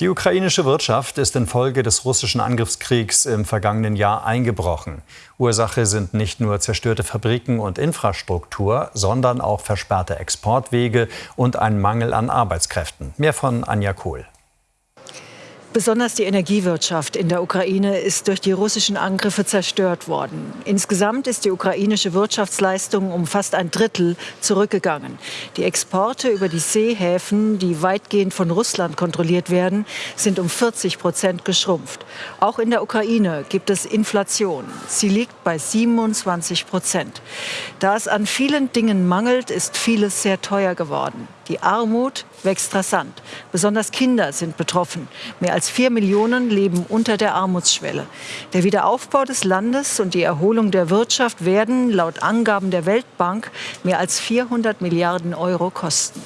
Die ukrainische Wirtschaft ist infolge des russischen Angriffskriegs im vergangenen Jahr eingebrochen. Ursache sind nicht nur zerstörte Fabriken und Infrastruktur, sondern auch versperrte Exportwege und ein Mangel an Arbeitskräften. Mehr von Anja Kohl. Besonders die Energiewirtschaft in der Ukraine ist durch die russischen Angriffe zerstört worden. Insgesamt ist die ukrainische Wirtschaftsleistung um fast ein Drittel zurückgegangen. Die Exporte über die Seehäfen, die weitgehend von Russland kontrolliert werden, sind um 40 Prozent geschrumpft. Auch in der Ukraine gibt es Inflation. Sie liegt bei 27 Prozent. Da es an vielen Dingen mangelt, ist vieles sehr teuer geworden. Die Armut wächst rasant. Besonders Kinder sind betroffen. Mehr als vier Millionen leben unter der Armutsschwelle. Der Wiederaufbau des Landes und die Erholung der Wirtschaft werden laut Angaben der Weltbank mehr als 400 Milliarden Euro kosten.